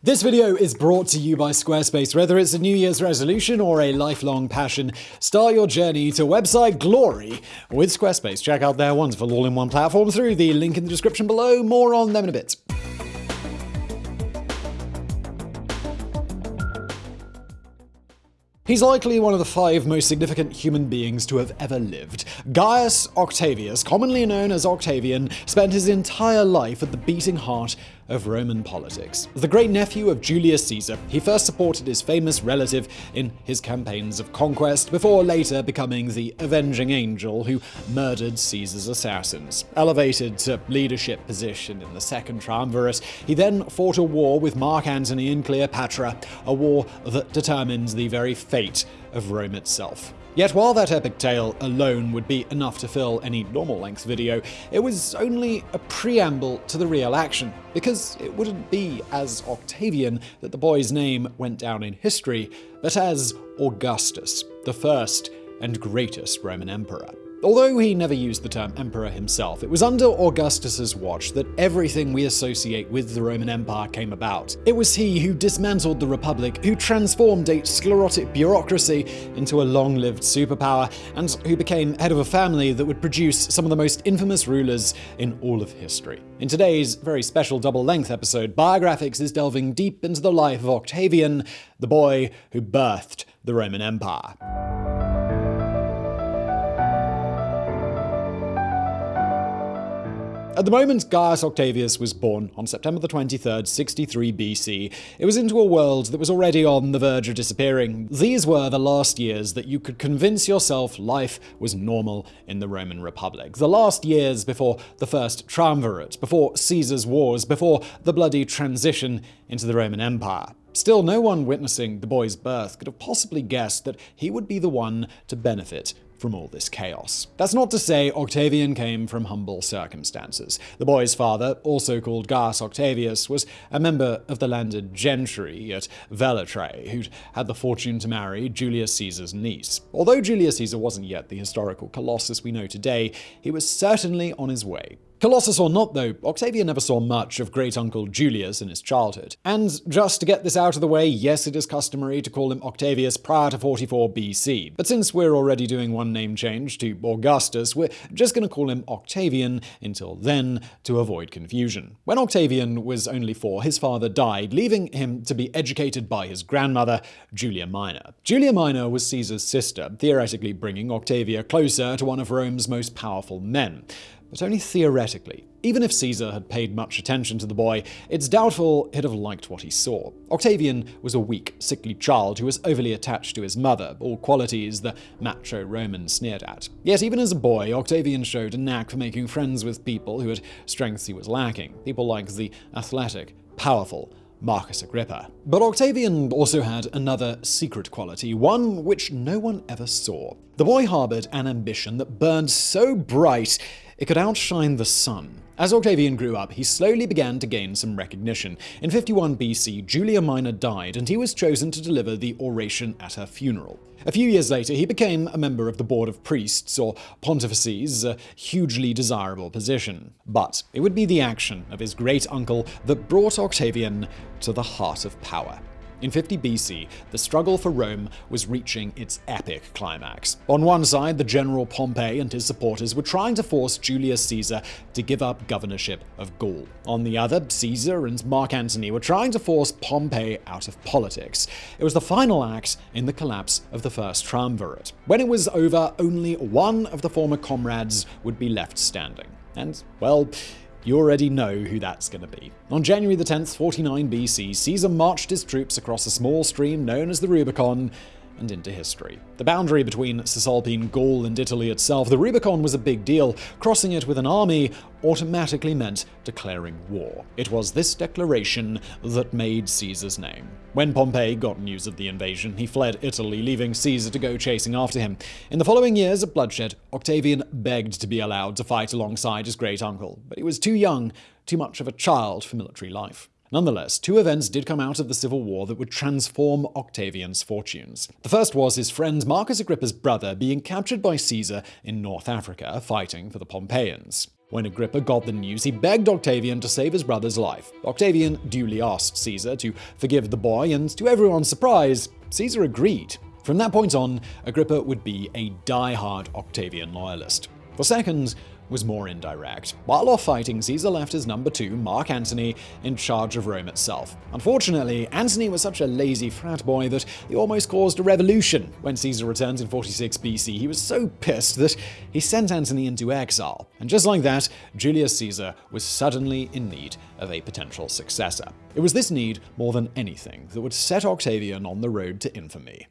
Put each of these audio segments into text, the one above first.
This video is brought to you by Squarespace. Whether it's a New Year's resolution or a lifelong passion, start your journey to website glory with Squarespace. Check out their wonderful all-in-one platform through the link in the description below. More on them in a bit. He's likely one of the five most significant human beings to have ever lived. Gaius Octavius, commonly known as Octavian, spent his entire life at the beating heart of Roman politics. The great nephew of Julius Caesar, he first supported his famous relative in his campaigns of conquest, before later becoming the avenging angel who murdered Caesar's assassins. Elevated to leadership position in the Second Triumvirate, he then fought a war with Mark Antony and Cleopatra, a war that determined the very fate of Rome itself. Yet while that epic tale alone would be enough to fill any normal length video, it was only a preamble to the real action, because it wouldn't be as Octavian that the boy's name went down in history, but as Augustus, the first and greatest Roman emperor. Although he never used the term emperor himself, it was under Augustus's watch that everything we associate with the Roman Empire came about. It was he who dismantled the Republic, who transformed a sclerotic bureaucracy into a long-lived superpower, and who became head of a family that would produce some of the most infamous rulers in all of history. In today's very special double-length episode, Biographics is delving deep into the life of Octavian, the boy who birthed the Roman Empire. At the moment Gaius Octavius was born, on September the 23rd, 63 BC, it was into a world that was already on the verge of disappearing. These were the last years that you could convince yourself life was normal in the Roman Republic. The last years before the First Triumvirate, before Caesar's wars, before the bloody transition into the Roman Empire. Still, no one witnessing the boy's birth could have possibly guessed that he would be the one to benefit from all this chaos. That's not to say Octavian came from humble circumstances. The boy's father, also called Gaius Octavius, was a member of the landed gentry at Velitrae, who'd had the fortune to marry Julius Caesar's niece. Although Julius Caesar wasn't yet the historical colossus we know today, he was certainly on his way. Colossus or not, though, Octavian never saw much of great uncle Julius in his childhood. And just to get this out of the way, yes, it is customary to call him Octavius prior to 44 BC. But since we're already doing one name change to Augustus, we're just going to call him Octavian until then to avoid confusion. When Octavian was only four, his father died, leaving him to be educated by his grandmother, Julia Minor. Julia Minor was Caesar's sister, theoretically bringing Octavia closer to one of Rome's most powerful men but only theoretically. Even if Caesar had paid much attention to the boy, it's doubtful he'd have liked what he saw. Octavian was a weak, sickly child who was overly attached to his mother, all qualities the macho Roman sneered at. Yet even as a boy, Octavian showed a knack for making friends with people who had strengths he was lacking, people like the athletic, powerful, Marcus Agrippa. But Octavian also had another secret quality, one which no one ever saw. The boy harbored an ambition that burned so bright it could outshine the sun. As Octavian grew up, he slowly began to gain some recognition. In 51 BC, Julia Minor died, and he was chosen to deliver the oration at her funeral. A few years later, he became a member of the Board of Priests, or Pontifices, a hugely desirable position. But it would be the action of his great uncle that brought Octavian to the heart of power. In 50 BC, the struggle for Rome was reaching its epic climax. On one side, the general Pompey and his supporters were trying to force Julius Caesar to give up governorship of Gaul. On the other, Caesar and Mark Antony were trying to force Pompey out of politics. It was the final act in the collapse of the First Triumvirate. When it was over, only one of the former comrades would be left standing. And, well, you already know who that's going to be. On January the 10th, 49 BC, Caesar marched his troops across a small stream known as the Rubicon and into history. The boundary between Cisalpine Gaul and Italy itself, the Rubicon was a big deal. Crossing it with an army automatically meant declaring war. It was this declaration that made Caesar's name. When Pompey got news of the invasion, he fled Italy, leaving Caesar to go chasing after him. In the following years of bloodshed, Octavian begged to be allowed to fight alongside his great uncle, but he was too young, too much of a child for military life. Nonetheless, two events did come out of the civil war that would transform Octavian's fortunes. The first was his friend Marcus Agrippa's brother being captured by Caesar in North Africa, fighting for the Pompeians. When Agrippa got the news, he begged Octavian to save his brother's life. Octavian duly asked Caesar to forgive the boy, and to everyone's surprise, Caesar agreed. From that point on, Agrippa would be a die-hard Octavian loyalist. The second was more indirect. While off fighting, Caesar left his number two, Mark Antony, in charge of Rome itself. Unfortunately, Antony was such a lazy frat boy that he almost caused a revolution. When Caesar returned in 46 BC, he was so pissed that he sent Antony into exile. And just like that, Julius Caesar was suddenly in need of a potential successor. It was this need, more than anything, that would set Octavian on the road to infamy.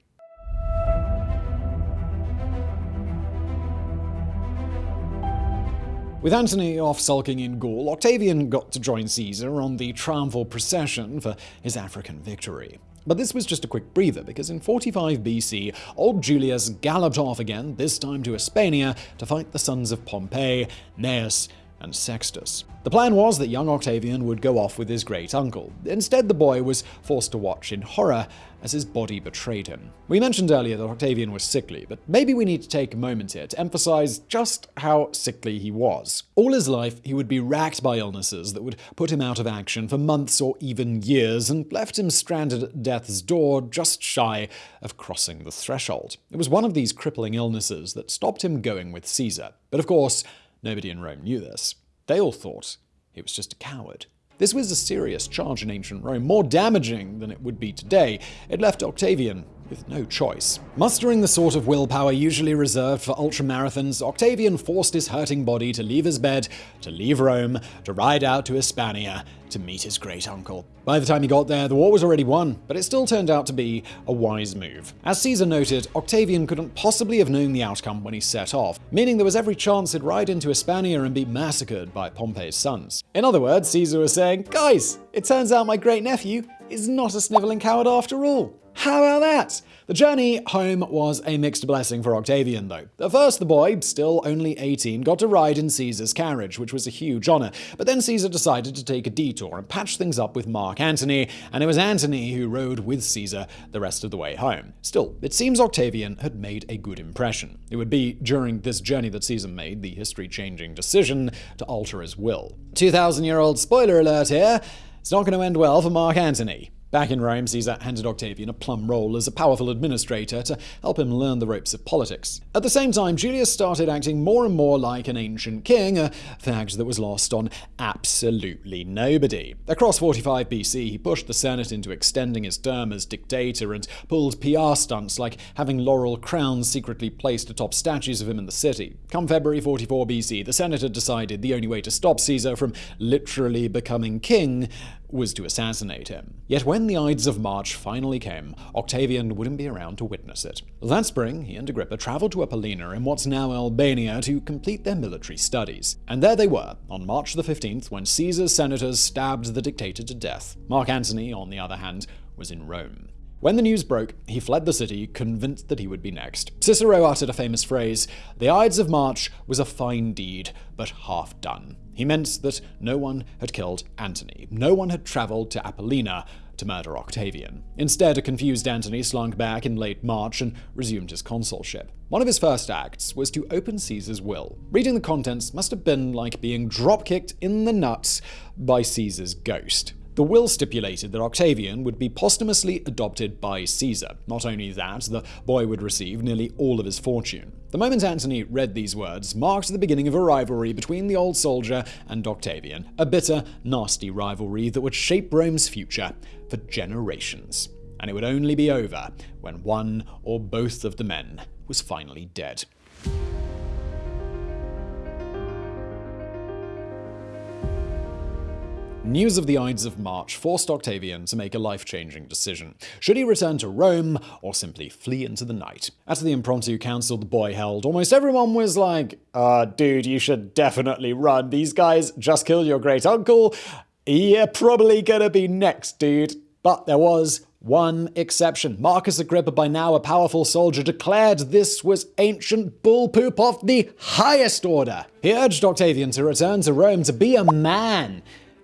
With Antony off sulking in Gaul, Octavian got to join Caesar on the triumphal procession for his African victory. But this was just a quick breather, because in 45 BC, old Julius galloped off again, this time to Hispania, to fight the sons of Pompey, Gnaeus, and Sextus. The plan was that young Octavian would go off with his great uncle. Instead, the boy was forced to watch in horror as his body betrayed him. We mentioned earlier that Octavian was sickly, but maybe we need to take a moment here to emphasize just how sickly he was. All his life, he would be racked by illnesses that would put him out of action for months or even years and left him stranded at death's door just shy of crossing the threshold. It was one of these crippling illnesses that stopped him going with Caesar. But of course, Nobody in Rome knew this. They all thought he was just a coward. This was a serious charge in ancient Rome, more damaging than it would be today. It left Octavian with no choice. Mustering the sort of willpower usually reserved for ultramarathons, Octavian forced his hurting body to leave his bed, to leave Rome, to ride out to Hispania, to meet his great uncle. By the time he got there, the war was already won, but it still turned out to be a wise move. As Caesar noted, Octavian couldn't possibly have known the outcome when he set off, meaning there was every chance he'd ride into Hispania and be massacred by Pompey's sons. In other words, Caesar was saying, Guys, it turns out my great nephew is not a sniveling coward after all. How about that? The journey home was a mixed blessing for Octavian, though. At first, the boy, still only 18, got to ride in Caesar's carriage, which was a huge honor. But then Caesar decided to take a detour and patch things up with Mark Antony, and it was Antony who rode with Caesar the rest of the way home. Still, it seems Octavian had made a good impression. It would be during this journey that Caesar made the history-changing decision to alter his will. 2,000-year-old spoiler alert here, it's not going to end well for Mark Antony. Back in Rome, Caesar handed Octavian a plum role as a powerful administrator to help him learn the ropes of politics. At the same time, Julius started acting more and more like an ancient king, a fact that was lost on absolutely nobody. Across 45 BC, he pushed the Senate into extending his term as dictator and pulled PR stunts like having laurel crowns secretly placed atop statues of him in the city. Come February 44 BC, the Senate had decided the only way to stop Caesar from literally becoming king was to assassinate him. Yet when the Ides of March finally came, Octavian wouldn't be around to witness it. That spring, he and Agrippa traveled to Apollonia in what's now Albania to complete their military studies. And there they were, on March the 15th, when Caesar's senators stabbed the dictator to death. Mark Antony, on the other hand, was in Rome. When the news broke, he fled the city, convinced that he would be next. Cicero uttered a famous phrase, The Ides of March was a fine deed, but half done. He meant that no one had killed Antony. No one had traveled to Apollonia to murder Octavian. Instead, a confused Antony slunk back in late March and resumed his consulship. One of his first acts was to open Caesar's will. Reading the contents must have been like being drop-kicked in the nuts by Caesar's ghost. The will stipulated that Octavian would be posthumously adopted by Caesar. Not only that, the boy would receive nearly all of his fortune. The moment Antony read these words marked the beginning of a rivalry between the old soldier and Octavian, a bitter, nasty rivalry that would shape Rome's future for generations. And it would only be over when one or both of the men was finally dead. News of the Ides of March forced Octavian to make a life-changing decision. Should he return to Rome, or simply flee into the night? At the impromptu council the boy held, almost everyone was like, uh, dude, you should definitely run. These guys just killed your great-uncle. You're probably gonna be next, dude. But there was one exception. Marcus Agrippa, by now a powerful soldier, declared this was ancient bull poop of the highest order. He urged Octavian to return to Rome to be a man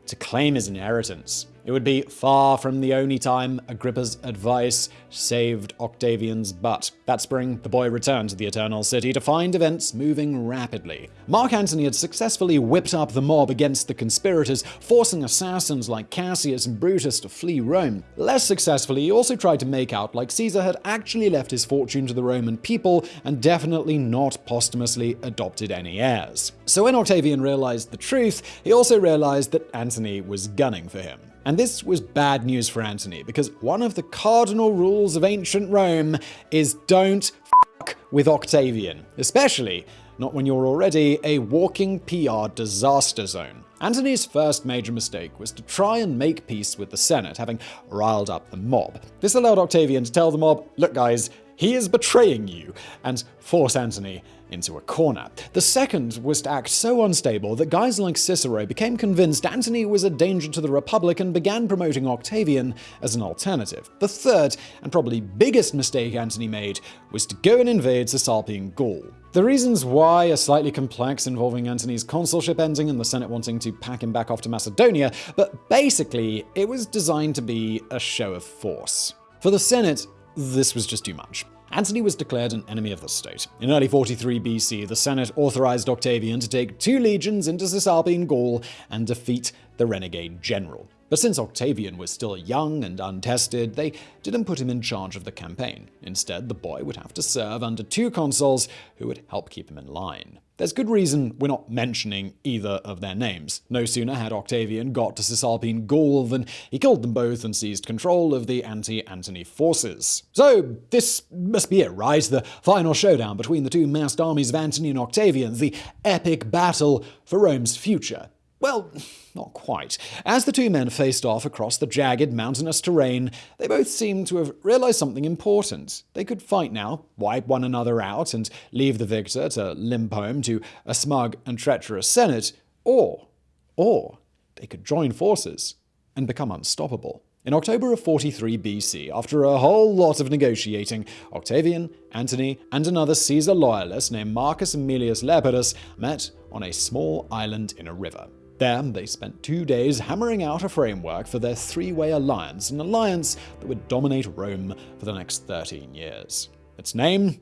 to claim his inheritance. It would be far from the only time Agrippa's advice saved Octavian's butt. That spring, the boy returned to the Eternal City to find events moving rapidly. Mark Antony had successfully whipped up the mob against the conspirators, forcing assassins like Cassius and Brutus to flee Rome. Less successfully, he also tried to make out like Caesar had actually left his fortune to the Roman people and definitely not posthumously adopted any heirs. So when Octavian realized the truth, he also realized that Antony was gunning for him. And this was bad news for Antony, because one of the cardinal rules of ancient Rome is don't fuck with Octavian, especially not when you're already a walking PR disaster zone. Antony's first major mistake was to try and make peace with the Senate, having riled up the mob. This allowed Octavian to tell the mob, look guys, he is betraying you, and force Antony into a corner. The second was to act so unstable that guys like Cicero became convinced Antony was a danger to the Republic and began promoting Octavian as an alternative. The third, and probably biggest mistake Antony made, was to go and invade Cisalpine Gaul. The reasons why are slightly complex, involving Antony's consulship ending and the Senate wanting to pack him back off to Macedonia, but basically, it was designed to be a show of force. For the Senate, this was just too much. Antony was declared an enemy of the state. In early 43 BC, the Senate authorized Octavian to take two legions into Cisalpine Gaul and defeat the renegade general. But since Octavian was still young and untested, they didn't put him in charge of the campaign. Instead, the boy would have to serve under two consuls who would help keep him in line. There's good reason we're not mentioning either of their names. No sooner had Octavian got to Cisalpine Gaul than he killed them both and seized control of the anti-Antony forces. So this must be it, right? The final showdown between the two massed armies of Antony and Octavian, the epic battle for Rome's future. Well, not quite. As the two men faced off across the jagged mountainous terrain, they both seemed to have realized something important. They could fight now, wipe one another out, and leave the victor to limp home to a smug and treacherous Senate, or, or they could join forces and become unstoppable. In October of 43 BC, after a whole lot of negotiating, Octavian, Antony, and another Caesar loyalist named Marcus Aemilius Lepidus met on a small island in a river. There, they spent two days hammering out a framework for their three-way alliance, an alliance that would dominate Rome for the next 13 years. Its name?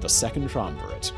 The Second Triumvirate.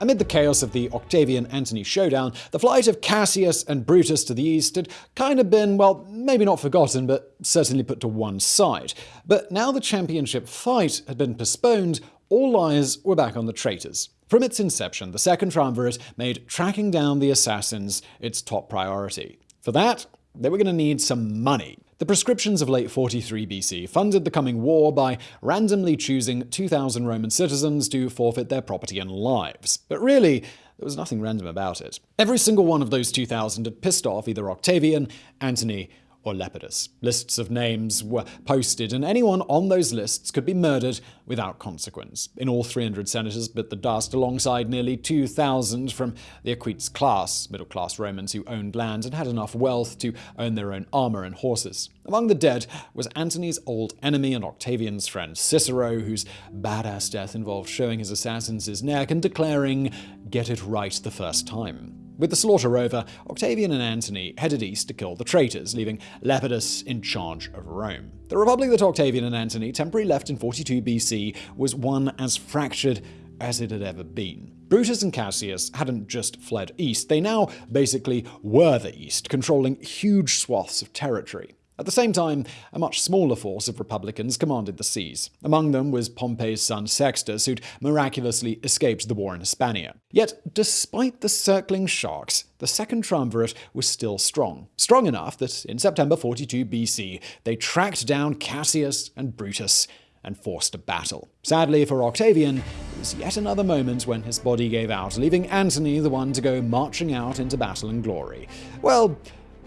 Amid the chaos of the Octavian-Antony showdown, the flight of Cassius and Brutus to the east had kind of been, well, maybe not forgotten, but certainly put to one side. But now the championship fight had been postponed, all eyes were back on the traitors. From its inception, the Second Triumvirate made tracking down the assassins its top priority. For that, they were going to need some money. The proscriptions of late 43 BC funded the coming war by randomly choosing 2,000 Roman citizens to forfeit their property and lives. But really, there was nothing random about it. Every single one of those 2,000 had pissed off either Octavian, Antony, or Lepidus. Lists of names were posted, and anyone on those lists could be murdered without consequence. In all, 300 senators bit the dust alongside nearly 2,000 from the equites class, middle-class Romans who owned land and had enough wealth to own their own armor and horses. Among the dead was Antony's old enemy and Octavian's friend Cicero, whose badass death involved showing his assassins his neck and declaring, get it right the first time. With the slaughter over, Octavian and Antony headed east to kill the traitors, leaving Lepidus in charge of Rome. The republic that Octavian and Antony temporarily left in 42 BC was one as fractured as it had ever been. Brutus and Cassius hadn't just fled east, they now basically were the east, controlling huge swaths of territory. At the same time, a much smaller force of Republicans commanded the seas. Among them was Pompey's son Sextus, who'd miraculously escaped the war in Hispania. Yet, despite the circling sharks, the Second Triumvirate was still strong. Strong enough that in September 42 BC, they tracked down Cassius and Brutus and forced a battle. Sadly for Octavian, it was yet another moment when his body gave out, leaving Antony the one to go marching out into battle and glory. Well,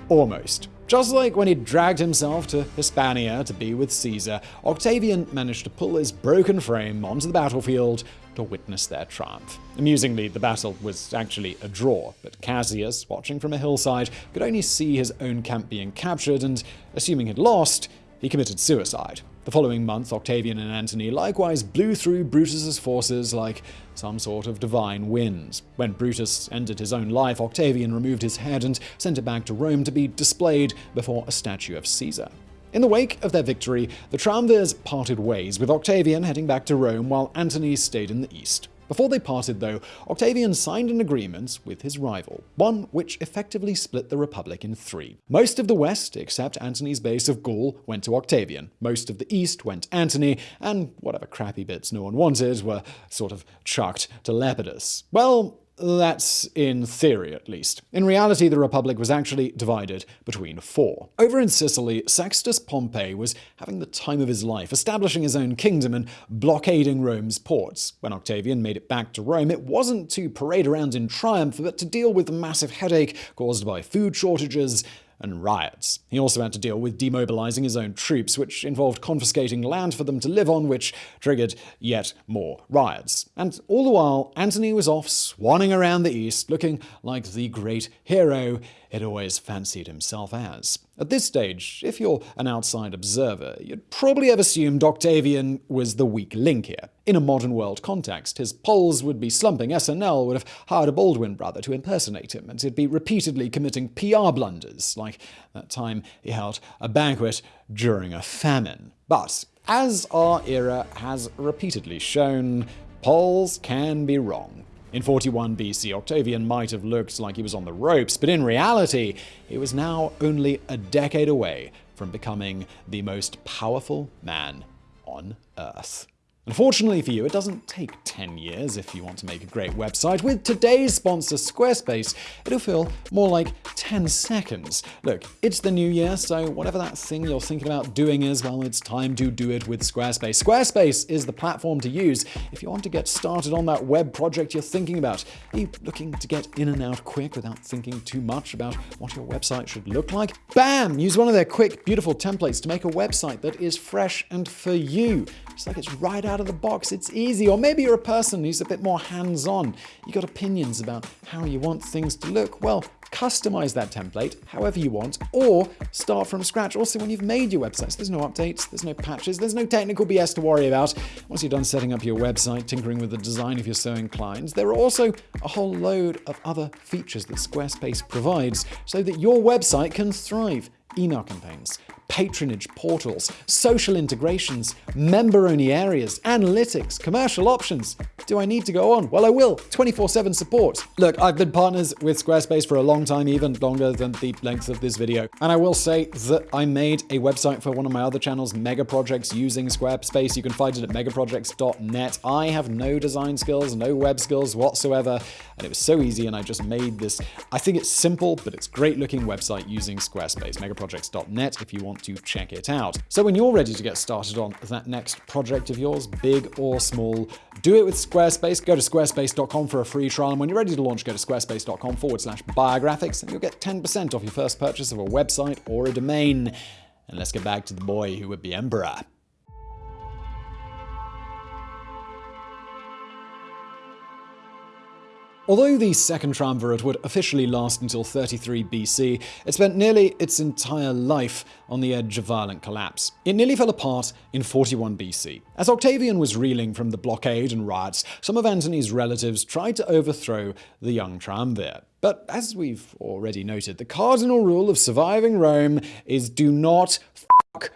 almost. Just like when he dragged himself to Hispania to be with Caesar, Octavian managed to pull his broken frame onto the battlefield to witness their triumph. Amusingly, the battle was actually a draw, but Cassius, watching from a hillside, could only see his own camp being captured and, assuming he'd lost, he committed suicide. The following month, Octavian and Antony likewise blew through Brutus's forces like some sort of divine wind. When Brutus ended his own life, Octavian removed his head and sent it back to Rome to be displayed before a statue of Caesar. In the wake of their victory, the triumvirs parted ways, with Octavian heading back to Rome while Antony stayed in the east. Before they parted, though, Octavian signed an agreement with his rival, one which effectively split the Republic in three. Most of the west, except Antony's base of Gaul, went to Octavian. Most of the east went to Antony, and whatever crappy bits no one wanted were sort of chucked to Lepidus. Well, that's in theory, at least. In reality, the Republic was actually divided between four. Over in Sicily, Sextus Pompey was having the time of his life, establishing his own kingdom and blockading Rome's ports. When Octavian made it back to Rome, it wasn't to parade around in triumph, but to deal with the massive headache caused by food shortages and riots. He also had to deal with demobilizing his own troops, which involved confiscating land for them to live on, which triggered yet more riots. And all the while, Antony was off swanning around the east, looking like the great hero he'd always fancied himself as. At this stage, if you're an outside observer, you'd probably have assumed Octavian was the weak link here. In a modern world context, his polls would be slumping, SNL would have hired a Baldwin brother to impersonate him, and he'd be repeatedly committing PR blunders, like that time he held a banquet during a famine. But, as our era has repeatedly shown, polls can be wrong. In 41 BC, Octavian might have looked like he was on the ropes, but in reality, he was now only a decade away from becoming the most powerful man on Earth. Unfortunately for you, it doesn't take 10 years if you want to make a great website. With today's sponsor, Squarespace, it'll feel more like 10 seconds. Look, it's the new year, so whatever that thing you're thinking about doing is, well, it's time to do it with Squarespace. Squarespace is the platform to use if you want to get started on that web project you're thinking about. Are you looking to get in and out quick without thinking too much about what your website should look like? Bam! Use one of their quick, beautiful templates to make a website that is fresh and for you. It's like it's right out of the box. It's easy. Or maybe you're a person who's a bit more hands on. You've got opinions about how you want things to look. Well, customize that template however you want, or start from scratch. Also, when you've made your websites, there's no updates, there's no patches, there's no technical BS to worry about. Once you're done setting up your website, tinkering with the design if you're so inclined, there are also a whole load of other features that Squarespace provides so that your website can thrive. Email campaigns, patronage portals, social integrations, member-only areas, analytics, commercial options. Do I need to go on? Well, I will. 24-7 support. Look, I've been partners with Squarespace for a long time, even longer than the length of this video. And I will say that I made a website for one of my other channels, Mega Projects, using Squarespace. You can find it at megaprojects.net. I have no design skills, no web skills whatsoever. And it was so easy, and I just made this, I think it's simple, but it's great looking website using Squarespace. Megaprojects.net if you want to check it out. So when you're ready to get started on that next project of yours, big or small, do it with Squarespace. Go to squarespace.com for a free trial. And when you're ready to launch, go to squarespace.com forward slash biographics and you'll get 10% off your first purchase of a website or a domain. And let's get back to the boy who would be emperor. Although the Second Triumvirate would officially last until 33 BC, it spent nearly its entire life on the edge of violent collapse. It nearly fell apart in 41 BC. As Octavian was reeling from the blockade and riots, some of Antony's relatives tried to overthrow the young triumvir. But as we've already noted, the cardinal rule of surviving Rome is do not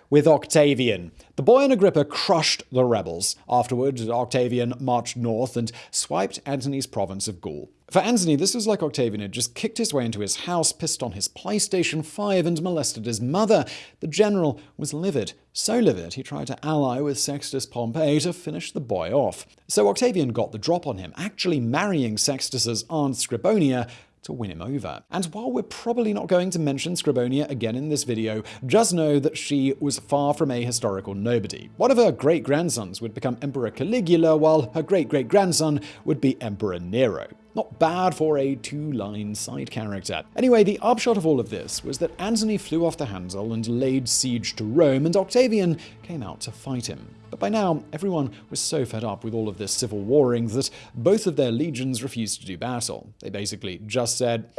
with Octavian. The boy and Agrippa crushed the rebels. Afterward, Octavian marched north and swiped Antony's province of Gaul. For Antony, this was like Octavian had just kicked his way into his house, pissed on his PlayStation 5, and molested his mother. The general was livid. So livid, he tried to ally with Sextus Pompey to finish the boy off. So Octavian got the drop on him, actually marrying Sextus's aunt Scribonia to win him over. And while we're probably not going to mention Scribonia again in this video, just know that she was far from a historical nobody. One of her great-grandsons would become Emperor Caligula, while her great-great-grandson would be Emperor Nero. Not bad for a two-line side character. Anyway, the upshot of all of this was that Antony flew off the handle and laid siege to Rome, and Octavian came out to fight him. But by now, everyone was so fed up with all of this civil warring that both of their legions refused to do battle. They basically just said,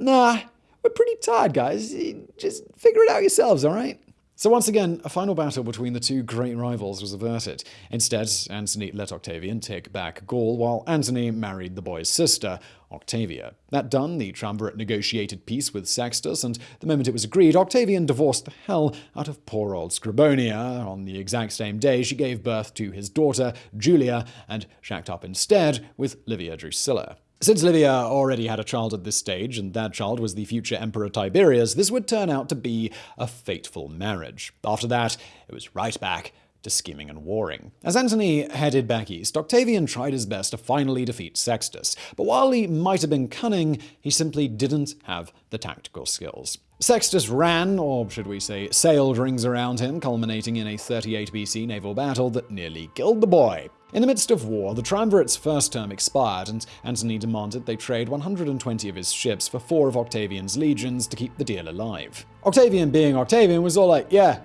nah, we're pretty tired, guys. Just figure it out yourselves, alright? So once again, a final battle between the two great rivals was averted. Instead, Antony let Octavian take back Gaul, while Antony married the boy's sister, Octavia. That done, the triumvirate negotiated peace with Sextus, and the moment it was agreed, Octavian divorced the hell out of poor old Scribonia. On the exact same day, she gave birth to his daughter, Julia, and shacked up instead with Livia Drusilla. Since Livia already had a child at this stage, and that child was the future Emperor Tiberius, this would turn out to be a fateful marriage. After that, it was right back to scheming and warring. As Antony headed back east, Octavian tried his best to finally defeat Sextus, but while he might have been cunning, he simply didn't have the tactical skills. Sextus ran, or should we say sailed rings around him, culminating in a 38 BC naval battle that nearly killed the boy. In the midst of war, the triumvirate's first term expired, and Antony demanded they trade 120 of his ships for four of Octavian's legions to keep the deal alive. Octavian, being Octavian, was all like, yeah,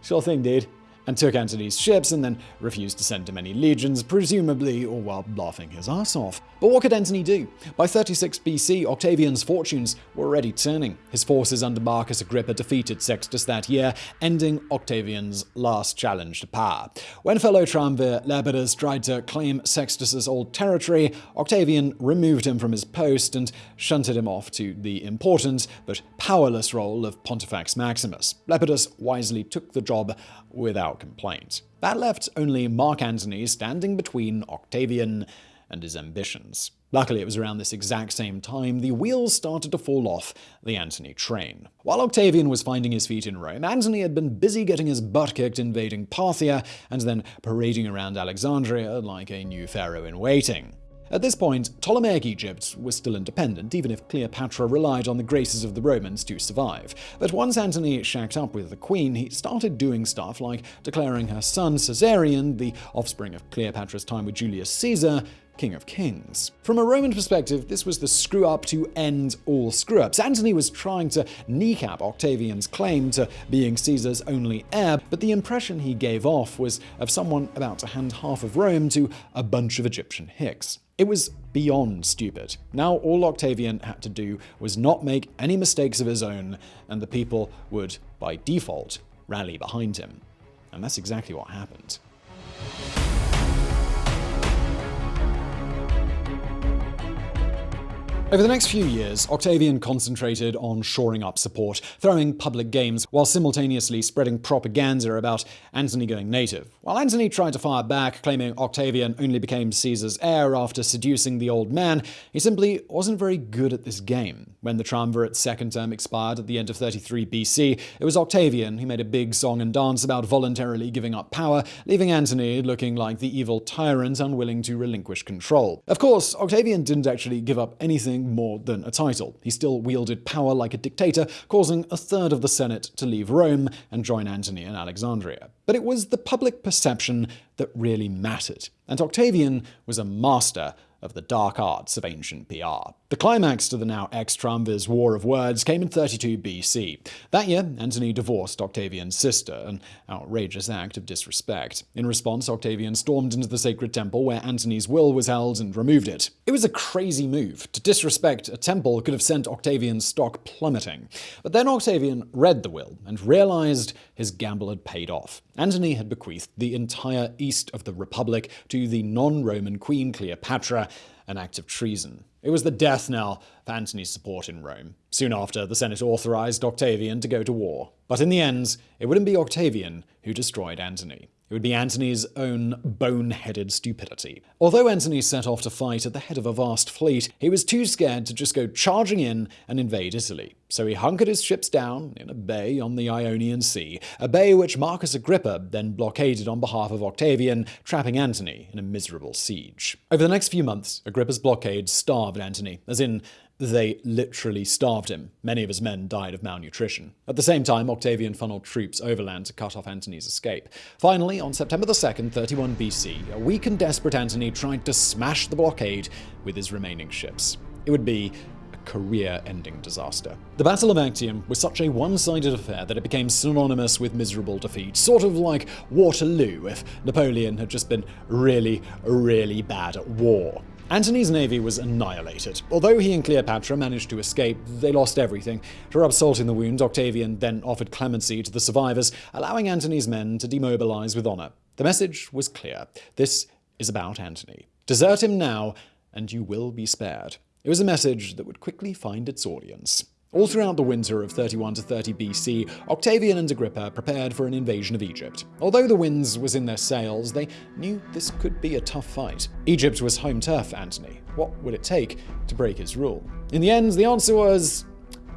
sure thing, dude and took Antony's ships and then refused to send him any legions, presumably all while laughing his ass off. But what could Antony do? By 36 BC, Octavian's fortunes were already turning. His forces under Marcus Agrippa defeated Sextus that year, ending Octavian's last challenge to power. When fellow triumvir Lepidus tried to claim Sextus's old territory, Octavian removed him from his post and shunted him off to the important but powerless role of Pontifex Maximus. Lepidus wisely took the job without complaint. That left only Mark Antony standing between Octavian and his ambitions. Luckily, it was around this exact same time the wheels started to fall off the Antony train. While Octavian was finding his feet in Rome, Antony had been busy getting his butt kicked invading Parthia and then parading around Alexandria like a new pharaoh in waiting. At this point, Ptolemaic Egypt was still independent, even if Cleopatra relied on the graces of the Romans to survive. But once Antony shacked up with the queen, he started doing stuff like declaring her son Caesarion, the offspring of Cleopatra's time with Julius Caesar, King of Kings. From a Roman perspective, this was the screw up to end all screw ups. Antony was trying to kneecap Octavian's claim to being Caesar's only heir, but the impression he gave off was of someone about to hand half of Rome to a bunch of Egyptian hicks. It was beyond stupid. Now all Octavian had to do was not make any mistakes of his own, and the people would, by default, rally behind him. And that's exactly what happened. Over the next few years, Octavian concentrated on shoring up support, throwing public games, while simultaneously spreading propaganda about Antony going native. While Antony tried to fire back, claiming Octavian only became Caesar's heir after seducing the old man, he simply wasn't very good at this game. When the triumvirate's second term expired at the end of 33 BC, it was Octavian who made a big song and dance about voluntarily giving up power, leaving Antony looking like the evil tyrant unwilling to relinquish control. Of course, Octavian didn't actually give up anything more than a title. He still wielded power like a dictator, causing a third of the Senate to leave Rome and join Antony in Alexandria. But it was the public perception that really mattered, and Octavian was a master of the dark arts of ancient PR. The climax to the now ex-triumvir's War of Words came in 32 BC. That year, Antony divorced Octavian's sister, an outrageous act of disrespect. In response, Octavian stormed into the sacred temple where Antony's will was held and removed it. It was a crazy move. To disrespect a temple could have sent Octavian's stock plummeting. But then Octavian read the will and realized his gamble had paid off. Antony had bequeathed the entire east of the Republic to the non-Roman queen Cleopatra, an act of treason. It was the death knell for Antony's support in Rome. Soon after, the Senate authorized Octavian to go to war. But in the end, it wouldn't be Octavian who destroyed Antony. It would be Antony's own boneheaded stupidity. Although Antony set off to fight at the head of a vast fleet, he was too scared to just go charging in and invade Italy. So he hunkered his ships down in a bay on the Ionian Sea, a bay which Marcus Agrippa then blockaded on behalf of Octavian, trapping Antony in a miserable siege. Over the next few months, Agrippa's blockade starved Antony, as in they literally starved him. Many of his men died of malnutrition. At the same time, Octavian funneled troops overland to cut off Antony's escape. Finally, on September 2nd, 31 BC, a weak and desperate Antony tried to smash the blockade with his remaining ships. It would be career-ending disaster. The Battle of Actium was such a one-sided affair that it became synonymous with miserable defeat, sort of like Waterloo if Napoleon had just been really, really bad at war. Antony's navy was annihilated. Although he and Cleopatra managed to escape, they lost everything. To rub salt in the wound, Octavian then offered clemency to the survivors, allowing Antony's men to demobilize with honor. The message was clear. This is about Antony. Desert him now, and you will be spared. It was a message that would quickly find its audience. All throughout the winter of 31 to 30 BC, Octavian and Agrippa prepared for an invasion of Egypt. Although the winds was in their sails, they knew this could be a tough fight. Egypt was home turf Antony. What would it take to break his rule? In the end, the answer was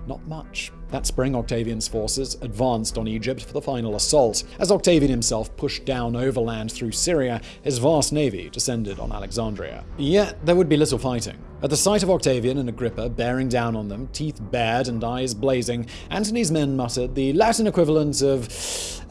not much. That spring, Octavian's forces advanced on Egypt for the final assault. As Octavian himself pushed down overland through Syria, his vast navy descended on Alexandria. Yet there would be little fighting. At the sight of Octavian and Agrippa bearing down on them, teeth bared and eyes blazing, Antony's men muttered the Latin equivalent of,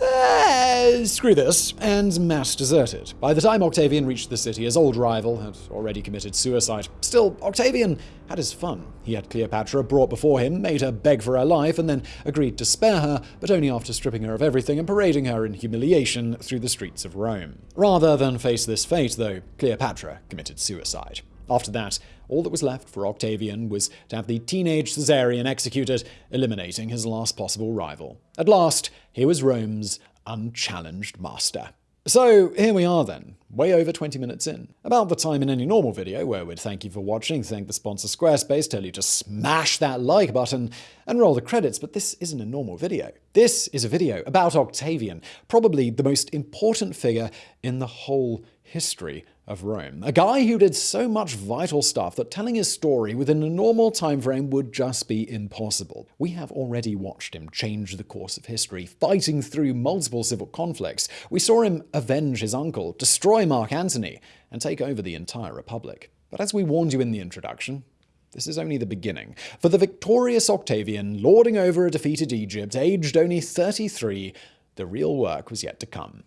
uh, screw this, and mass deserted. By the time Octavian reached the city, his old rival had already committed suicide. Still, Octavian had his fun. He had Cleopatra brought before him, made her beg for her life, and then agreed to spare her, but only after stripping her of everything and parading her in humiliation through the streets of Rome. Rather than face this fate, though, Cleopatra committed suicide. After that, all that was left for Octavian was to have the teenage Caesarion executed, eliminating his last possible rival. At last, he was Rome's unchallenged master. So here we are then, way over 20 minutes in. About the time in any normal video where we'd thank you for watching, thank the sponsor Squarespace, tell you to smash that like button and roll the credits, but this isn't a normal video. This is a video about Octavian, probably the most important figure in the whole history of Rome. A guy who did so much vital stuff that telling his story within a normal time frame would just be impossible. We have already watched him change the course of history, fighting through multiple civil conflicts. We saw him avenge his uncle, destroy Mark Antony, and take over the entire republic. But as we warned you in the introduction, this is only the beginning. For the victorious Octavian, lording over a defeated Egypt, aged only 33, the real work was yet to come.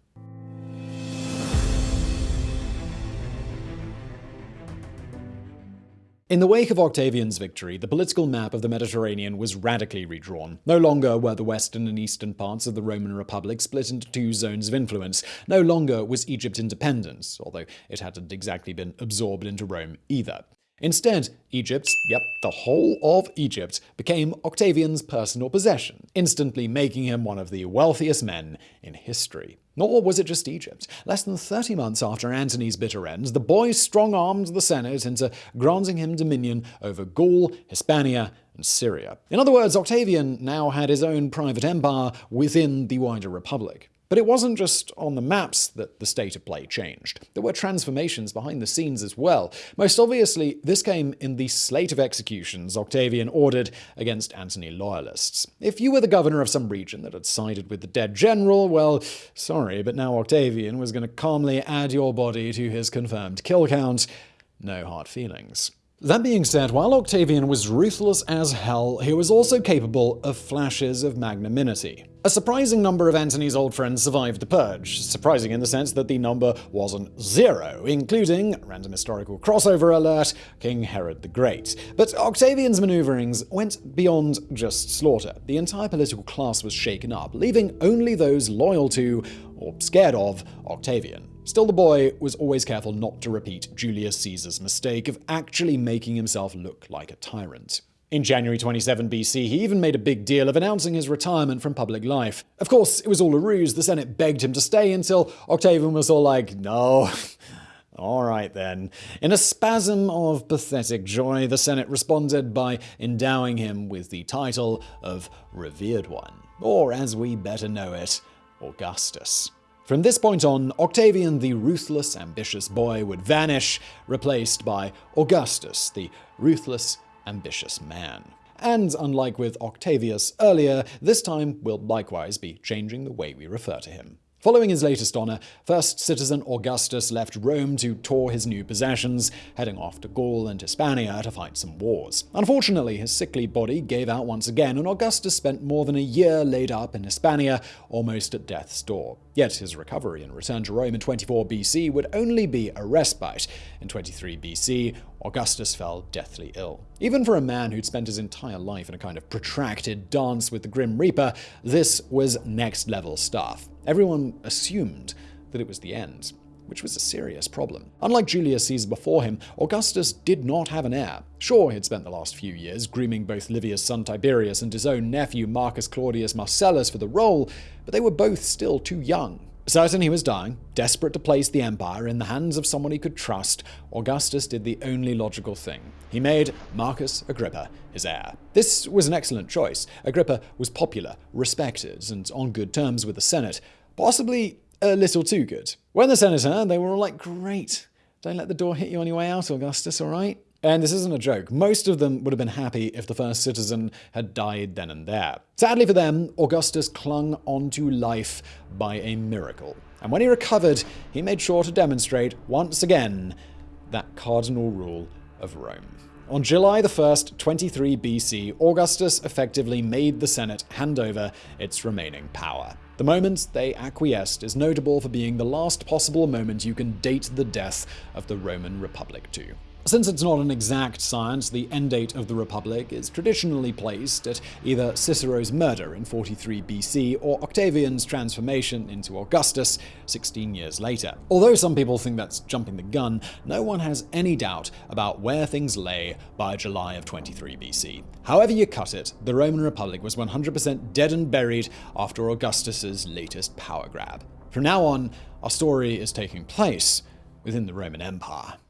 In the wake of Octavian's victory, the political map of the Mediterranean was radically redrawn. No longer were the western and eastern parts of the Roman Republic split into two zones of influence. No longer was Egypt independent, although it hadn't exactly been absorbed into Rome either. Instead, Egypt, yep, the whole of Egypt, became Octavian's personal possession, instantly making him one of the wealthiest men in history. Nor was it just Egypt. Less than 30 months after Antony's bitter end, the boy strong armed the Senate into granting him dominion over Gaul, Hispania, and Syria. In other words, Octavian now had his own private empire within the wider republic. But it wasn't just on the maps that the state of play changed. There were transformations behind the scenes as well. Most obviously, this came in the slate of executions Octavian ordered against Antony loyalists. If you were the governor of some region that had sided with the dead general, well, sorry, but now Octavian was going to calmly add your body to his confirmed kill count. No hard feelings. That being said, while Octavian was ruthless as hell, he was also capable of flashes of magnanimity. A surprising number of Antony's old friends survived the purge, surprising in the sense that the number wasn't zero, including, random historical crossover alert, King Herod the Great. But Octavian's maneuverings went beyond just slaughter. The entire political class was shaken up, leaving only those loyal to, or scared of, Octavian. Still, the boy was always careful not to repeat Julius Caesar's mistake of actually making himself look like a tyrant. In January 27 BC, he even made a big deal of announcing his retirement from public life. Of course, it was all a ruse. The Senate begged him to stay until Octavian was all like, no. All right then. In a spasm of pathetic joy, the Senate responded by endowing him with the title of Revered One, or as we better know it, Augustus. From this point on, Octavian, the ruthless, ambitious boy, would vanish, replaced by Augustus, the ruthless, ambitious man. And unlike with Octavius earlier, this time we'll likewise be changing the way we refer to him. Following his latest honor, first citizen Augustus left Rome to tour his new possessions, heading off to Gaul and Hispania to fight some wars. Unfortunately, his sickly body gave out once again, and Augustus spent more than a year laid up in Hispania, almost at death's door. Yet his recovery and return to Rome in 24 BC would only be a respite. In 23 BC, Augustus fell deathly ill. Even for a man who'd spent his entire life in a kind of protracted dance with the Grim Reaper, this was next level stuff. Everyone assumed that it was the end. which was a serious problem. Unlike Julius Caesar before him, Augustus did not have an heir. Sure, he'd spent the last few years grooming both Livia's son Tiberius and his own nephew Marcus Claudius Marcellus for the role, but they were both still too young. Certain he was dying, desperate to place the empire in the hands of someone he could trust, Augustus did the only logical thing. He made Marcus Agrippa his heir. This was an excellent choice. Agrippa was popular, respected, and on good terms with the Senate, possibly a little too good. When the Senate heard, they were all like, great. Don't let the door hit you on your way out, Augustus, all right? And this isn't a joke. Most of them would have been happy if the first citizen had died then and there. Sadly for them, Augustus clung onto life by a miracle. And when he recovered, he made sure to demonstrate, once again, that cardinal rule of Rome. On July 1st, 23 BC, Augustus effectively made the Senate hand over its remaining power. The moment they acquiesced is notable for being the last possible moment you can date the death of the Roman Republic to. Since it's not an exact science, the end date of the Republic is traditionally placed at either Cicero's murder in 43 BC or Octavian's transformation into Augustus 16 years later. Although some people think that's jumping the gun, no one has any doubt about where things lay by July of 23 BC. However you cut it, the Roman Republic was 100% dead and buried after Augustus's latest power grab. From now on, our story is taking place within the Roman Empire.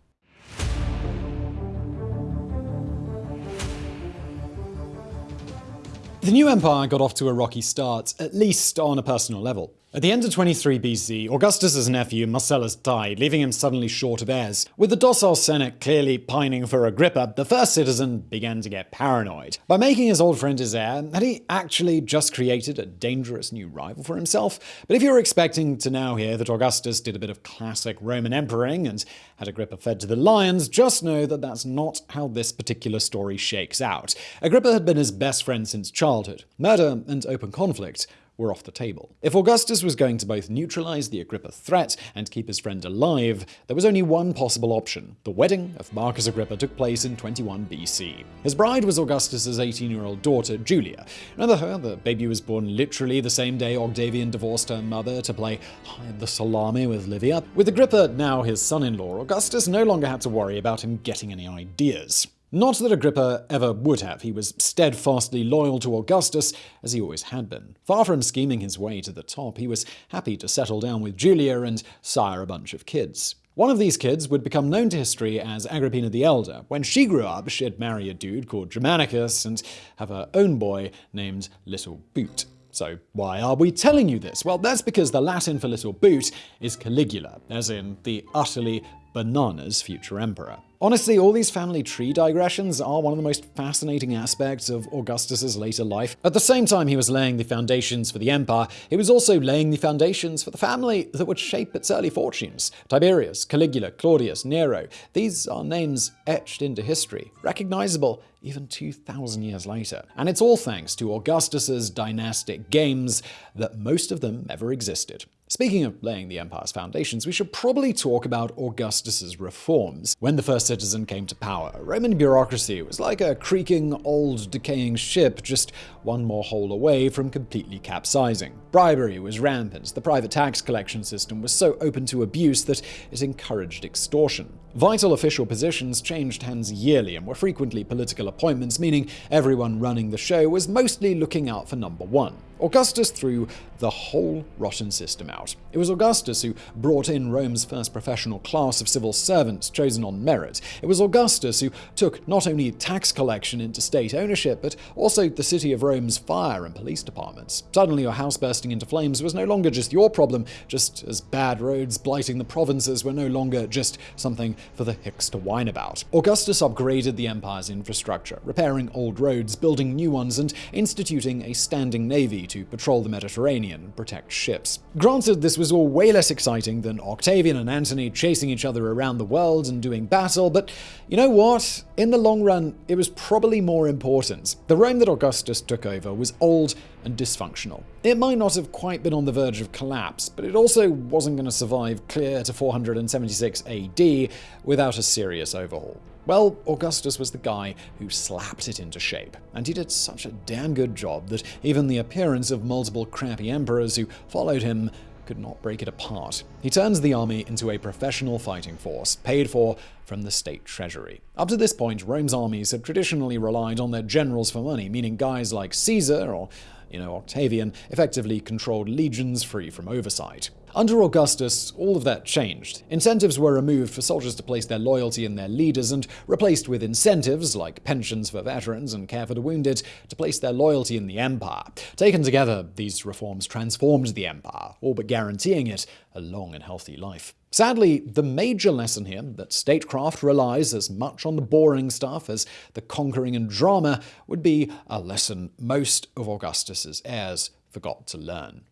The new empire got off to a rocky start, at least on a personal level. At the end of 23 BC, Augustus's nephew Marcellus died, leaving him suddenly short of heirs. With the docile Senate clearly pining for Agrippa, the first citizen began to get paranoid. By making his old friend his heir, had he actually just created a dangerous new rival for himself? But if you're expecting to now hear that Augustus did a bit of classic Roman emperoring and had Agrippa fed to the lions, just know that that's not how this particular story shakes out. Agrippa had been his best friend since childhood. Murder and open conflict were off the table. If Augustus was going to both neutralize the Agrippa threat and keep his friend alive, there was only one possible option. The wedding of Marcus Agrippa took place in 21 BC. His bride was Augustus's 18-year-old daughter, Julia. Remember her? The baby was born literally the same day Octavian divorced her mother to play hide the salami with Livia. With Agrippa now his son-in-law, Augustus no longer had to worry about him getting any ideas. Not that Agrippa ever would have. He was steadfastly loyal to Augustus, as he always had been. Far from scheming his way to the top, he was happy to settle down with Julia and sire a bunch of kids. One of these kids would become known to history as Agrippina the Elder. When she grew up, she'd marry a dude called Germanicus and have her own boy named Little Boot. So why are we telling you this? Well, that's because the Latin for little boot is Caligula, as in the utterly bananas future emperor. Honestly, all these family tree digressions are one of the most fascinating aspects of Augustus's later life. At the same time he was laying the foundations for the empire, he was also laying the foundations for the family that would shape its early fortunes. Tiberius, Caligula, Claudius, Nero, these are names etched into history, recognizable even 2,000 years later. And it's all thanks to Augustus's dynastic games that most of them ever existed. Speaking of laying the empire's foundations, we should probably talk about Augustus's reforms. When the first citizen came to power, Roman bureaucracy was like a creaking, old, decaying ship just one more hole away from completely capsizing. Bribery was rampant, the private tax collection system was so open to abuse that it encouraged extortion. Vital official positions changed hands yearly and were frequently political appointments, meaning everyone running the show was mostly looking out for number one. Augustus threw the whole rotten system out. It was Augustus who brought in Rome's first professional class of civil servants chosen on merit. It was Augustus who took not only tax collection into state ownership, but also the city of Rome's fire and police departments. Suddenly your house bursting into flames was no longer just your problem, just as bad roads blighting the provinces were no longer just something for the hicks to whine about. Augustus upgraded the empire's infrastructure, repairing old roads, building new ones, and instituting a standing navy to patrol the Mediterranean and protect ships. Granted, this was all way less exciting than Octavian and Antony chasing each other around the world and doing battle, but you know what? In the long run, it was probably more important. The Rome that Augustus took over was old and dysfunctional. It might not have quite been on the verge of collapse, but it also wasn't going to survive clear to 476 AD without a serious overhaul. Well, Augustus was the guy who slapped it into shape, and he did such a damn good job that even the appearance of multiple crappy emperors who followed him could not break it apart. He turns the army into a professional fighting force, paid for from the state treasury. Up to this point, Rome's armies had traditionally relied on their generals for money, meaning guys like Caesar or you know, Octavian effectively controlled legions free from oversight. Under Augustus, all of that changed. Incentives were removed for soldiers to place their loyalty in their leaders and replaced with incentives, like pensions for veterans and care for the wounded, to place their loyalty in the empire. Taken together, these reforms transformed the empire, all but guaranteeing it a long and healthy life. Sadly, the major lesson here, that statecraft relies as much on the boring stuff as the conquering and drama, would be a lesson most of Augustus's heirs forgot to learn.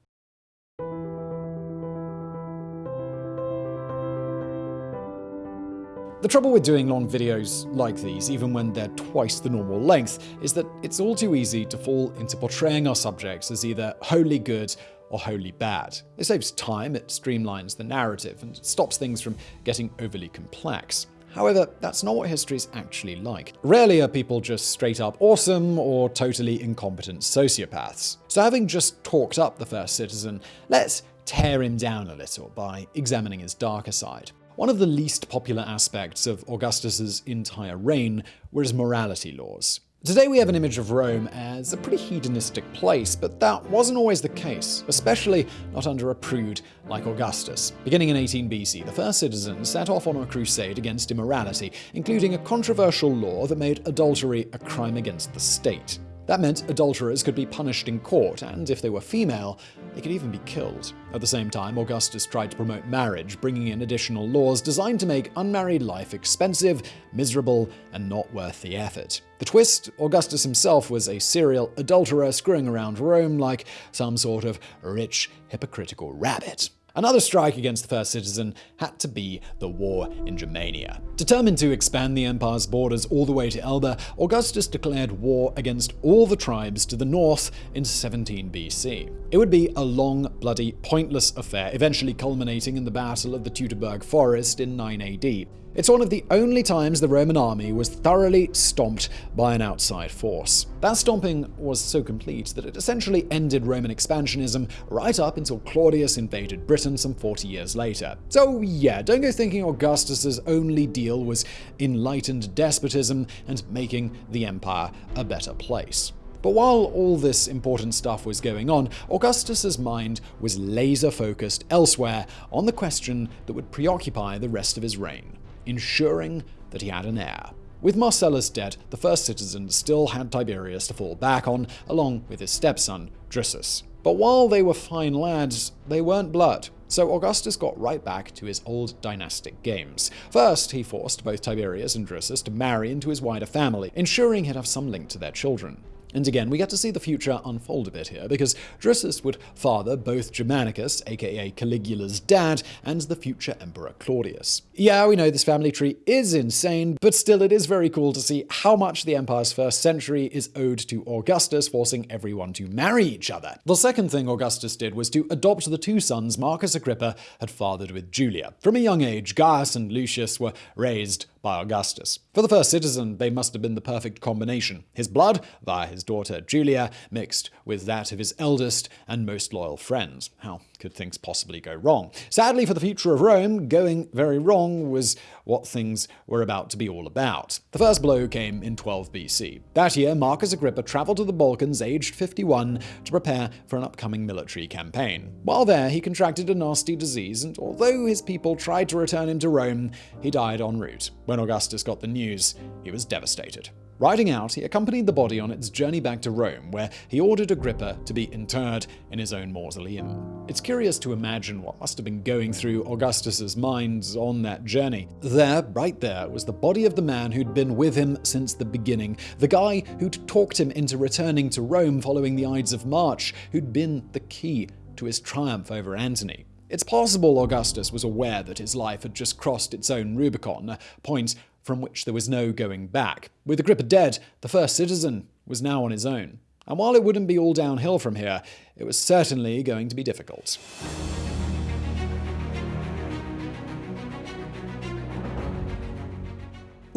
The trouble with doing long videos like these, even when they're twice the normal length, is that it's all too easy to fall into portraying our subjects as either wholly good or wholly bad. It saves time, it streamlines the narrative, and stops things from getting overly complex. However, that's not what history is actually like. Rarely are people just straight up awesome or totally incompetent sociopaths. So having just talked up the first citizen, let's tear him down a little by examining his darker side. One of the least popular aspects of Augustus's entire reign were his morality laws. Today we have an image of Rome as a pretty hedonistic place, but that wasn't always the case, especially not under a prude like Augustus. Beginning in 18 BC, the first citizens set off on a crusade against immorality, including a controversial law that made adultery a crime against the state. That meant adulterers could be punished in court, and if they were female, they could even be killed. At the same time, Augustus tried to promote marriage, bringing in additional laws designed to make unmarried life expensive, miserable, and not worth the effort. The twist Augustus himself was a serial adulterer screwing around Rome like some sort of rich, hypocritical rabbit. Another strike against the first citizen had to be the war in Germania. Determined to expand the empire's borders all the way to Elbe, Augustus declared war against all the tribes to the north in 17 BC. It would be a long, bloody, pointless affair, eventually culminating in the Battle of the Teutoburg Forest in 9 AD. It's one of the only times the Roman army was thoroughly stomped by an outside force. That stomping was so complete that it essentially ended Roman expansionism right up until Claudius invaded Britain some 40 years later. So yeah, don't go thinking Augustus's only deal was enlightened despotism and making the empire a better place. But while all this important stuff was going on, Augustus's mind was laser focused elsewhere on the question that would preoccupy the rest of his reign ensuring that he had an heir. With Marcellus dead, the first citizen still had Tiberius to fall back on, along with his stepson, Drusus. But while they were fine lads, they weren't blood. So Augustus got right back to his old dynastic games. First, he forced both Tiberius and Drusus to marry into his wider family, ensuring he'd have some link to their children. And again, we get to see the future unfold a bit here, because Drusus would father both Germanicus, aka Caligula's dad, and the future Emperor Claudius. Yeah, we know this family tree is insane, but still it is very cool to see how much the Empire's first century is owed to Augustus forcing everyone to marry each other. The second thing Augustus did was to adopt the two sons Marcus Agrippa had fathered with Julia. From a young age, Gaius and Lucius were raised by Augustus. For the first citizen, they must have been the perfect combination. His blood, via his daughter Julia, mixed with that of his eldest and most loyal friends. How could things possibly go wrong? Sadly for the future of Rome, going very wrong was what things were about to be all about. The first blow came in 12 BC. That year, Marcus Agrippa traveled to the Balkans aged 51 to prepare for an upcoming military campaign. While there, he contracted a nasty disease, and although his people tried to return him to Rome, he died en route. When Augustus got the news, he was devastated. Riding out, he accompanied the body on its journey back to Rome, where he ordered Agrippa to be interred in his own mausoleum. It's curious to imagine what must have been going through Augustus's mind on that journey. There, right there, was the body of the man who'd been with him since the beginning, the guy who'd talked him into returning to Rome following the Ides of March, who'd been the key to his triumph over Antony. It's possible Augustus was aware that his life had just crossed its own Rubicon, a point from which there was no going back. With Agrippa dead, the first citizen was now on his own. And while it wouldn't be all downhill from here, it was certainly going to be difficult.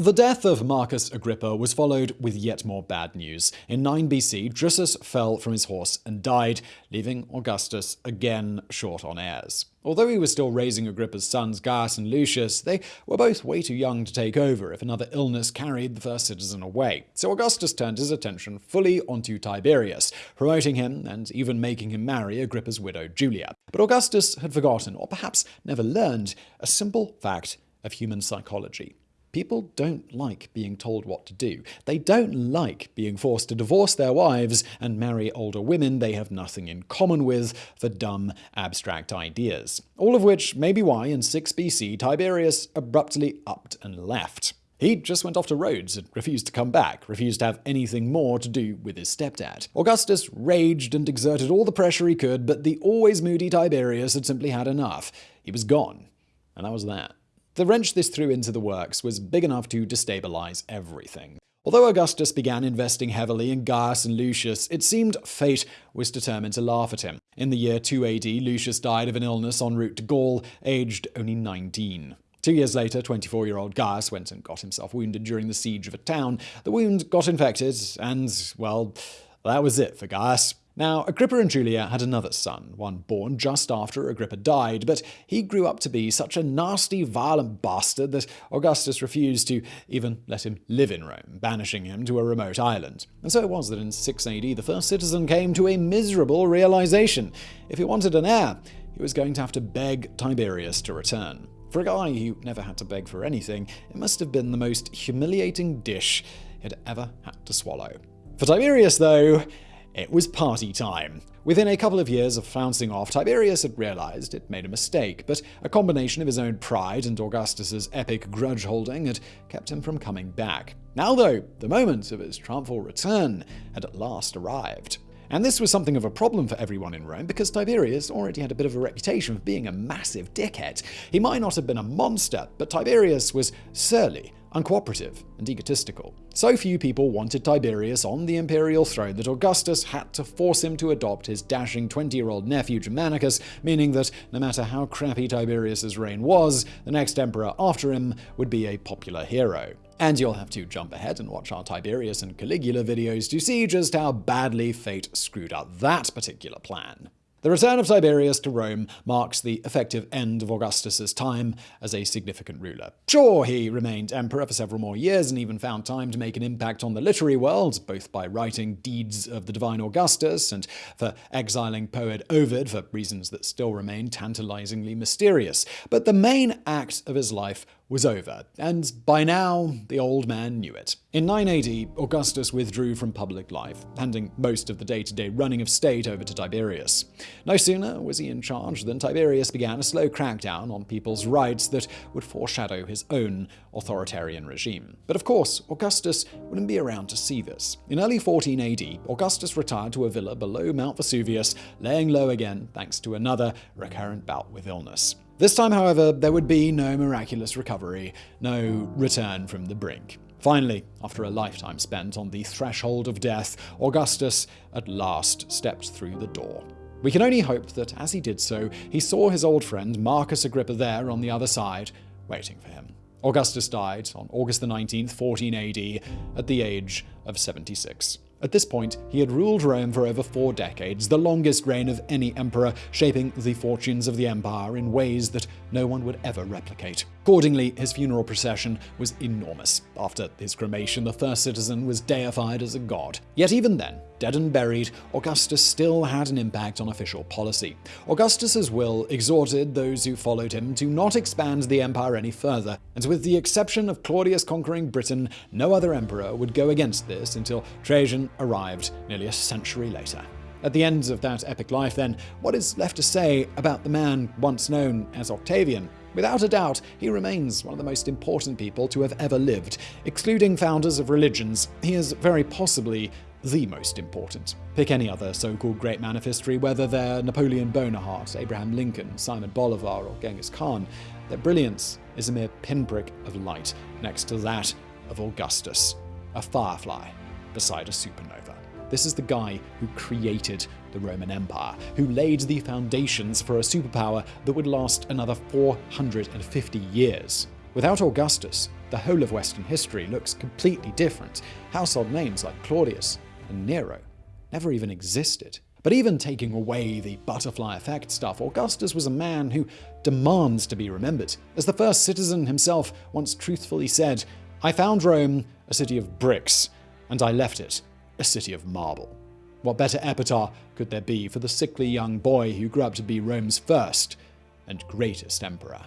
The death of Marcus Agrippa was followed with yet more bad news. In 9 BC, Drusus fell from his horse and died, leaving Augustus again short on heirs. Although he was still raising Agrippa's sons Gaius and Lucius, they were both way too young to take over if another illness carried the first citizen away. So Augustus turned his attention fully onto Tiberius, promoting him and even making him marry Agrippa's widow Julia. But Augustus had forgotten, or perhaps never learned, a simple fact of human psychology. People don't like being told what to do. They don't like being forced to divorce their wives and marry older women they have nothing in common with for dumb, abstract ideas. All of which may be why in 6 BC Tiberius abruptly upped and left. He just went off to Rhodes and refused to come back, refused to have anything more to do with his stepdad. Augustus raged and exerted all the pressure he could, but the always moody Tiberius had simply had enough. He was gone. And that was that. The wrench this threw into the works was big enough to destabilize everything. Although Augustus began investing heavily in Gaius and Lucius, it seemed fate was determined to laugh at him. In the year 2 AD, Lucius died of an illness en route to Gaul, aged only 19. Two years later, 24 year old Gaius went and got himself wounded during the siege of a town. The wound got infected, and, well, that was it for Gaius. Now, Agrippa and Julia had another son, one born just after Agrippa died, but he grew up to be such a nasty, violent bastard that Augustus refused to even let him live in Rome, banishing him to a remote island. And so it was that in 6 AD the first citizen came to a miserable realization. If he wanted an heir, he was going to have to beg Tiberius to return. For a guy who never had to beg for anything, it must have been the most humiliating dish he'd ever had to swallow. For Tiberius, though, it was party time. Within a couple of years of flouncing off, Tiberius had realized it made a mistake, but a combination of his own pride and Augustus's epic grudge holding had kept him from coming back. Now, though, the moment of his triumphal return had at last arrived. And this was something of a problem for everyone in Rome because Tiberius already had a bit of a reputation for being a massive dickhead. He might not have been a monster, but Tiberius was surly uncooperative, and egotistical. So few people wanted Tiberius on the imperial throne that Augustus had to force him to adopt his dashing 20 year old nephew Germanicus, meaning that no matter how crappy Tiberius's reign was, the next emperor after him would be a popular hero. And you'll have to jump ahead and watch our Tiberius and Caligula videos to see just how badly fate screwed up that particular plan. The return of Tiberius to Rome marks the effective end of Augustus's time as a significant ruler. Sure, he remained emperor for several more years and even found time to make an impact on the literary world, both by writing Deeds of the Divine Augustus and for exiling poet Ovid for reasons that still remain tantalizingly mysterious. But the main act of his life was over, and by now the old man knew it. In 980, Augustus withdrew from public life, handing most of the day-to-day running of state over to Tiberius. No sooner was he in charge than Tiberius began a slow crackdown on people's rights that would foreshadow his own authoritarian regime. But of course, Augustus wouldn't be around to see this. In early 14 AD, Augustus retired to a villa below Mount Vesuvius, laying low again thanks to another recurrent bout with illness. This time, however, there would be no miraculous recovery, no return from the brink. Finally, after a lifetime spent on the threshold of death, Augustus at last stepped through the door. We can only hope that as he did so, he saw his old friend Marcus Agrippa there on the other side, waiting for him. Augustus died on August 19, 14 AD, at the age of 76. At this point, he had ruled Rome for over four decades, the longest reign of any emperor, shaping the fortunes of the empire in ways that no one would ever replicate. Accordingly, his funeral procession was enormous. After his cremation, the first citizen was deified as a god. Yet even then, dead and buried, Augustus still had an impact on official policy. Augustus's will exhorted those who followed him to not expand the empire any further, and with the exception of Claudius conquering Britain, no other emperor would go against this until Trajan arrived nearly a century later. At the end of that epic life, then, what is left to say about the man once known as Octavian? Without a doubt, he remains one of the most important people to have ever lived. Excluding founders of religions, he is very possibly the most important. Pick any other so-called great man of history, whether they're Napoleon Bonaparte, Abraham Lincoln, Simon Bolivar, or Genghis Khan. Their brilliance is a mere pinprick of light next to that of Augustus, a firefly beside a supernova. This is the guy who created the Roman Empire, who laid the foundations for a superpower that would last another 450 years. Without Augustus, the whole of Western history looks completely different. Household names like Claudius and Nero never even existed. But even taking away the butterfly effect stuff, Augustus was a man who demands to be remembered. As the first citizen himself once truthfully said, I found Rome a city of bricks, and I left it a city of marble. What better epitaph could there be for the sickly young boy who grew up to be Rome's first and greatest emperor?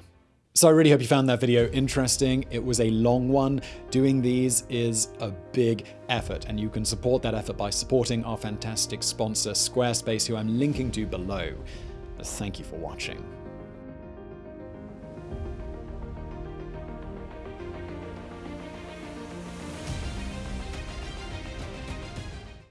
So I really hope you found that video interesting. It was a long one. Doing these is a big effort, and you can support that effort by supporting our fantastic sponsor, Squarespace, who I'm linking to below. Thank you for watching.